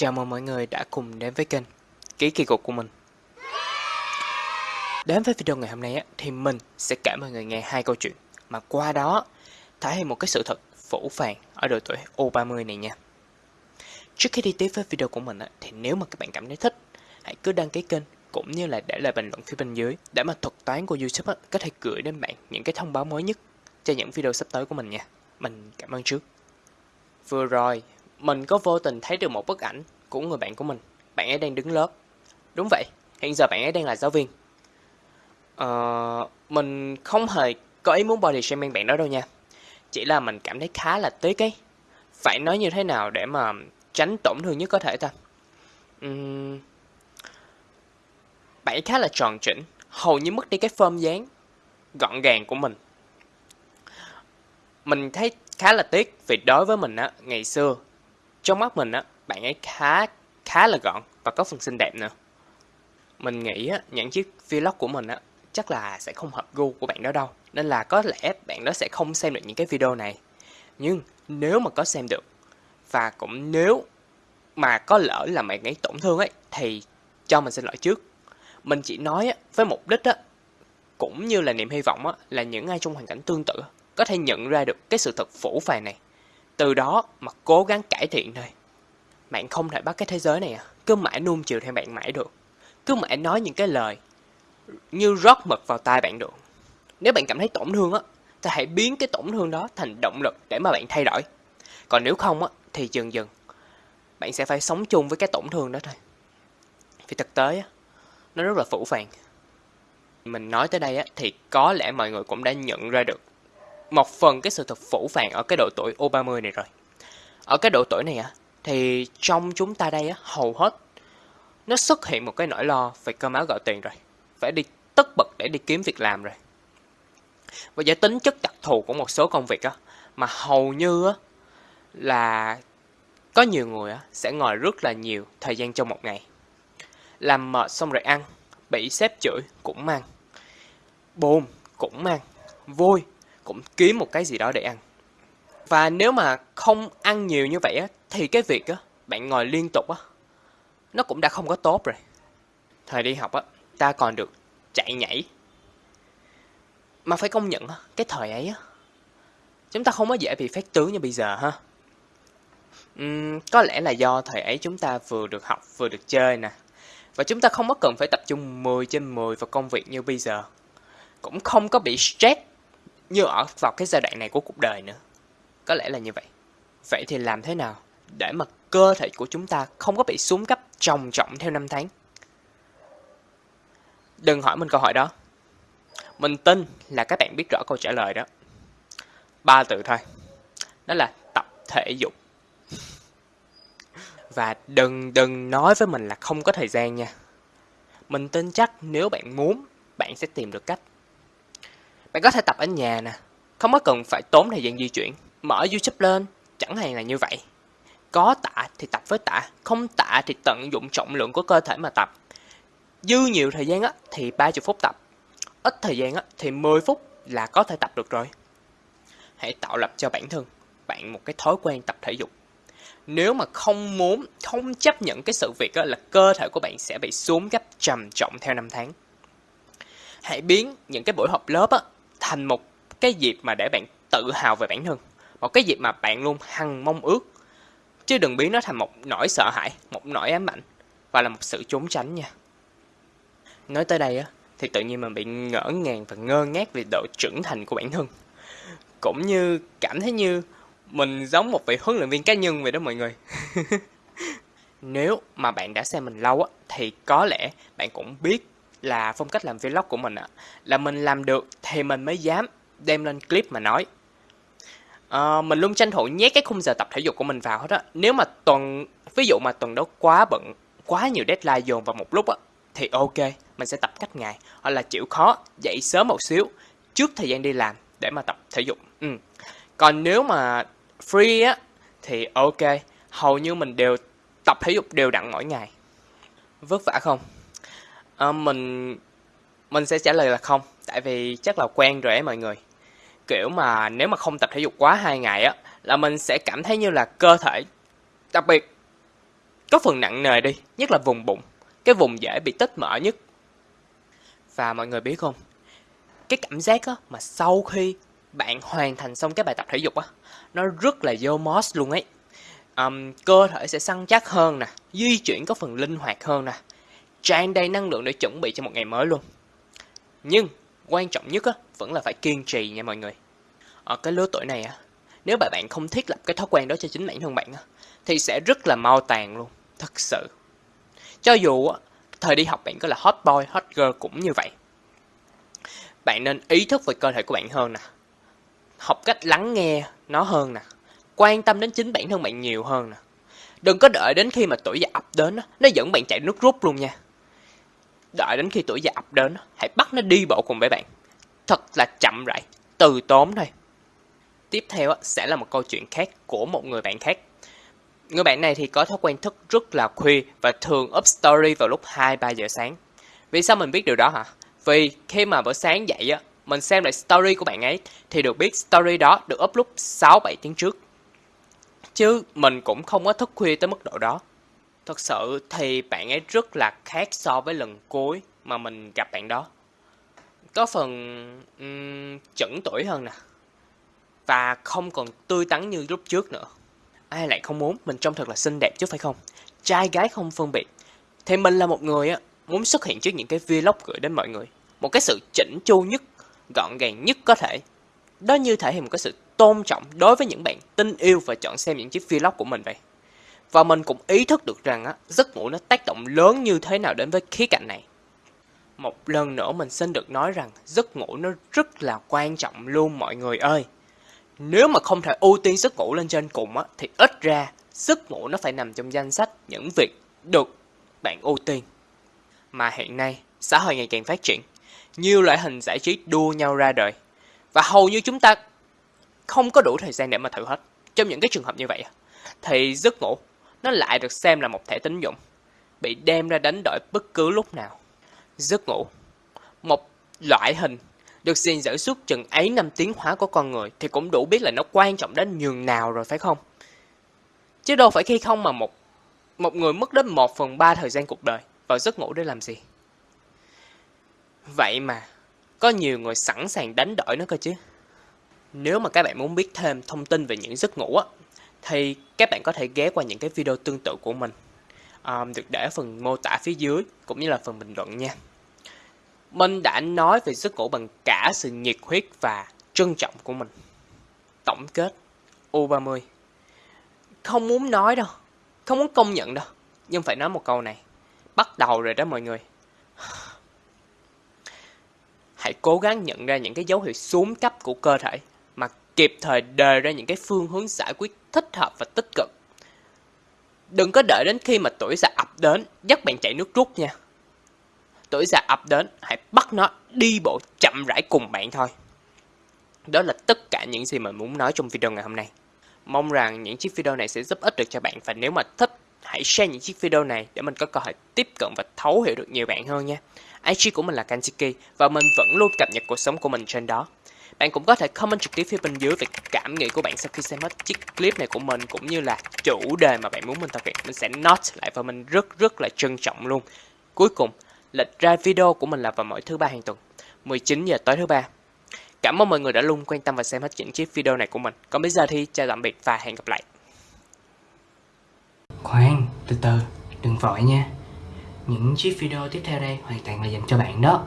Chào mừng mọi người đã cùng đến với kênh Ký kỳ cục của mình. Đến với video ngày hôm nay á, thì mình sẽ kể mọi người nghe hai câu chuyện. Mà qua đó thể hiện một cái sự thật phổ phàng ở độ tuổi U30 này nha. Trước khi đi tiếp với video của mình thì nếu mà các bạn cảm thấy thích Hãy cứ đăng ký kênh cũng như là để lại bình luận phía bên dưới Để mà thuật toán của YouTube á, có thể gửi đến bạn những cái thông báo mới nhất cho những video sắp tới của mình nha. Mình cảm ơn trước. Vừa rồi, mình có vô tình thấy được một bức ảnh của người bạn của mình. Bạn ấy đang đứng lớp. Đúng vậy, hiện giờ bạn ấy đang là giáo viên. Ờ, mình không hề có ý muốn body shaming bạn đó đâu nha. Chỉ là mình cảm thấy khá là tiếc ấy. Phải nói như thế nào để mà tránh tổn thương nhất có thể ta? Uhm, bạn ấy khá là tròn chỉnh, hầu như mất đi cái form dáng gọn gàng của mình. Mình thấy khá là tiếc vì đối với mình á, ngày xưa, trong mắt mình á, bạn ấy khá khá là gọn và có phần xinh đẹp nữa. Mình nghĩ á, những chiếc vlog của mình á, chắc là sẽ không hợp gu của bạn đó đâu. Nên là có lẽ bạn đó sẽ không xem được những cái video này. Nhưng nếu mà có xem được và cũng nếu mà có lỡ là bạn ấy tổn thương ấy thì cho mình xin lỗi trước. Mình chỉ nói á, với mục đích á, cũng như là niềm hy vọng á, là những ai trong hoàn cảnh tương tự có thể nhận ra được cái sự thật phủ phàng này. Từ đó mà cố gắng cải thiện thôi. Bạn không thể bắt cái thế giới này à, cứ mãi nuông chiều theo bạn mãi được. Cứ mãi nói những cái lời như rót mật vào tai bạn được. Nếu bạn cảm thấy tổn thương á, thì hãy biến cái tổn thương đó thành động lực để mà bạn thay đổi. Còn nếu không á, thì dần dần bạn sẽ phải sống chung với cái tổn thương đó thôi. Vì thực tế á, nó rất là phủ phàng. Mình nói tới đây á, thì có lẽ mọi người cũng đã nhận ra được một phần cái sự thật phủ phàng ở cái độ tuổi U30 này rồi. Ở cái độ tuổi này á, thì trong chúng ta đây á, hầu hết nó xuất hiện một cái nỗi lo về cơm áo gạo tiền rồi. Phải đi tất bật để đi kiếm việc làm rồi. Và do tính chất đặc thù của một số công việc á, mà hầu như á, là có nhiều người á, sẽ ngồi rất là nhiều thời gian trong một ngày. Làm mệt xong rồi ăn, bị sếp chửi cũng mang. Buồn cũng mang. Vui cũng kiếm một cái gì đó để ăn. Và nếu mà không ăn nhiều như vậy á, thì cái việc á, bạn ngồi liên tục á, nó cũng đã không có tốt rồi. Thời đi học á, ta còn được chạy nhảy. Mà phải công nhận á, cái thời ấy á, chúng ta không có dễ bị phát tướng như bây giờ ha. Uhm, có lẽ là do thời ấy chúng ta vừa được học vừa được chơi nè. Và chúng ta không có cần phải tập trung 10 trên 10 vào công việc như bây giờ. Cũng không có bị stress như ở vào cái giai đoạn này của cuộc đời nữa. Có lẽ là như vậy. Vậy thì làm thế nào để mà cơ thể của chúng ta không có bị xuống cấp trầm trọng theo năm tháng? Đừng hỏi mình câu hỏi đó. Mình tin là các bạn biết rõ câu trả lời đó. Ba từ thôi. Đó là tập thể dục. Và đừng đừng nói với mình là không có thời gian nha. Mình tin chắc nếu bạn muốn, bạn sẽ tìm được cách. Bạn có thể tập ở nhà nè, không có cần phải tốn thời gian di chuyển. Mở YouTube lên, chẳng hạn là như vậy. Có tạ thì tập với tạ, không tạ thì tận dụng trọng lượng của cơ thể mà tập. Dư nhiều thời gian á, thì 30 phút tập. Ít thời gian á, thì 10 phút là có thể tập được rồi. Hãy tạo lập cho bản thân bạn một cái thói quen tập thể dục. Nếu mà không muốn, không chấp nhận cái sự việc á, là cơ thể của bạn sẽ bị xuống gấp trầm trọng theo năm tháng. Hãy biến những cái buổi họp lớp á, thành một cái dịp mà để bạn tự hào về bản thân. Một cái dịp mà bạn luôn hằng mong ước. Chứ đừng biến nó thành một nỗi sợ hãi, một nỗi ám ảnh và là một sự trốn tránh nha. Nói tới đây á, thì tự nhiên mình bị ngỡ ngàng và ngơ ngác về độ trưởng thành của bản thân. Cũng như cảm thấy như mình giống một vị huấn luyện viên cá nhân vậy đó mọi người. Nếu mà bạn đã xem mình lâu á, thì có lẽ bạn cũng biết là phong cách làm vlog của mình á Là mình làm được thì mình mới dám đem lên clip mà nói. À, mình luôn tranh thủ nhét cái khung giờ tập thể dục của mình vào hết á. Nếu mà tuần, ví dụ mà tuần đó quá bận, quá nhiều deadline dồn vào một lúc á, thì ok, mình sẽ tập cách ngày. Hoặc là chịu khó, dậy sớm một xíu, trước thời gian đi làm để mà tập thể dục. Ừ. Còn nếu mà free á, thì ok, hầu như mình đều tập thể dục đều đặn mỗi ngày. Vất vả không? À, mình mình sẽ trả lời là không, tại vì chắc là quen rồi ấy mọi người. Kiểu mà nếu mà không tập thể dục quá hai ngày á, là mình sẽ cảm thấy như là cơ thể, đặc biệt có phần nặng nề đi, nhất là vùng bụng, cái vùng dễ bị tích mỡ nhất. Và mọi người biết không, cái cảm giác á, mà sau khi bạn hoàn thành xong cái bài tập thể dục á, nó rất là vô mos luôn ấy. Um, cơ thể sẽ săn chắc hơn nè, di chuyển có phần linh hoạt hơn nè, tràn đầy năng lượng để chuẩn bị cho một ngày mới luôn. Nhưng quan trọng nhất á, vẫn là phải kiên trì nha mọi người. Ở cái lứa tuổi này á, nếu mà bạn không thiết lập cái thói quen đó cho chính bản thân bạn á, thì sẽ rất là mau tàn luôn, thật sự. Cho dù á, thời đi học bạn có là hot boy, hot girl cũng như vậy. Bạn nên ý thức về cơ thể của bạn hơn nè. Học cách lắng nghe nó hơn nè. Quan tâm đến chính bản thân bạn nhiều hơn nè. Đừng có đợi đến khi mà tuổi già ập đến, nó dẫn bạn chạy nước rút luôn nha. Đợi đến khi tuổi già ập đến, hãy bắt nó đi bộ cùng với bạn. Thật là chậm rãi, từ tốn thôi. Tiếp theo sẽ là một câu chuyện khác của một người bạn khác. Người bạn này thì có thói quen thức rất là khuya và thường up story vào lúc 2-3 giờ sáng. Vì sao mình biết điều đó hả? Vì khi mà bữa sáng dậy á, mình xem lại story của bạn ấy thì được biết story đó được up lúc 6-7 tiếng trước. Chứ mình cũng không có thức khuya tới mức độ đó. Thật sự thì bạn ấy rất là khác so với lần cuối mà mình gặp bạn đó. Có phần um, chẩn tuổi hơn nè. Và không còn tươi tắn như lúc trước nữa. Ai lại không muốn mình trông thật là xinh đẹp chứ phải không? Trai gái không phân biệt. Thì mình là một người á, muốn xuất hiện trước những cái vlog gửi đến mọi người. Một cái sự chỉnh chu nhất, gọn gàng nhất có thể. Đó như thể hiện một cái sự tôn trọng đối với những bạn tin yêu và chọn xem những chiếc vlog của mình vậy. Và mình cũng ý thức được rằng á, giấc ngủ nó tác động lớn như thế nào đến với khía cạnh này. Một lần nữa mình xin được nói rằng giấc ngủ nó rất là quan trọng luôn mọi người ơi. Nếu mà không thể ưu tiên giấc ngủ lên trên cùng á, thì ít ra giấc ngủ nó phải nằm trong danh sách những việc được bạn ưu tiên. Mà hiện nay, xã hội ngày càng phát triển, nhiều loại hình giải trí đua nhau ra đời. Và hầu như chúng ta không có đủ thời gian để mà thử hết. Trong những cái trường hợp như vậy, thì giấc ngủ nó lại được xem là một thẻ tín dụng, bị đem ra đánh đổi bất cứ lúc nào. Giấc ngủ, một loại hình được gìn giữ suốt chừng ấy năm tiến hóa của con người thì cũng đủ biết là nó quan trọng đến nhường nào rồi phải không? Chứ đâu phải khi không mà một một người mất đến một phần ba thời gian cuộc đời vào giấc ngủ để làm gì? Vậy mà, có nhiều người sẵn sàng đánh đổi nó cơ chứ. Nếu mà các bạn muốn biết thêm thông tin về những giấc ngủ á, thì các bạn có thể ghé qua những cái video tương tự của mình. Um, được để ở phần mô tả phía dưới cũng như là phần bình luận nha. Mình đã nói về giấc ngủ bằng cả sự nhiệt huyết và trân trọng của mình. Tổng kết U30 Không muốn nói đâu, không muốn công nhận đâu, nhưng phải nói một câu này. Bắt đầu rồi đó mọi người. Hãy cố gắng nhận ra những cái dấu hiệu xuống cấp của cơ thể kịp thời đề ra những cái phương hướng giải quyết thích hợp và tích cực. Đừng có đợi đến khi mà tuổi già ập đến, dắt bạn chạy nước rút nha tuổi già ập đến, hãy bắt nó đi bộ chậm rãi cùng bạn thôi. Đó là tất cả những gì mình muốn nói trong video ngày hôm nay. Mong rằng những chiếc video này sẽ giúp ích được cho bạn và nếu mà thích, hãy share những chiếc video này để mình có cơ hội tiếp cận và thấu hiểu được nhiều bạn hơn nha. IG của mình là Kansiki và mình vẫn luôn cập nhật cuộc sống của mình trên đó. Bạn cũng có thể comment trực tiếp phía bên dưới về cảm nghĩ của bạn sau khi xem hết chiếc clip này của mình cũng như là chủ đề mà bạn muốn mình thực hiện. Mình sẽ note lại và mình rất rất là trân trọng luôn. Cuối cùng, Lịch ra video của mình là vào mỗi thứ ba hàng tuần, 19 giờ tối thứ ba. Cảm ơn mọi người đã luôn quan tâm và xem hết những chiếc video này của mình. Còn bây giờ thì chào tạm biệt và hẹn gặp lại. Khoan, từ từ, đừng vội nha. Những chiếc video tiếp theo đây hoàn toàn là dành cho bạn đó.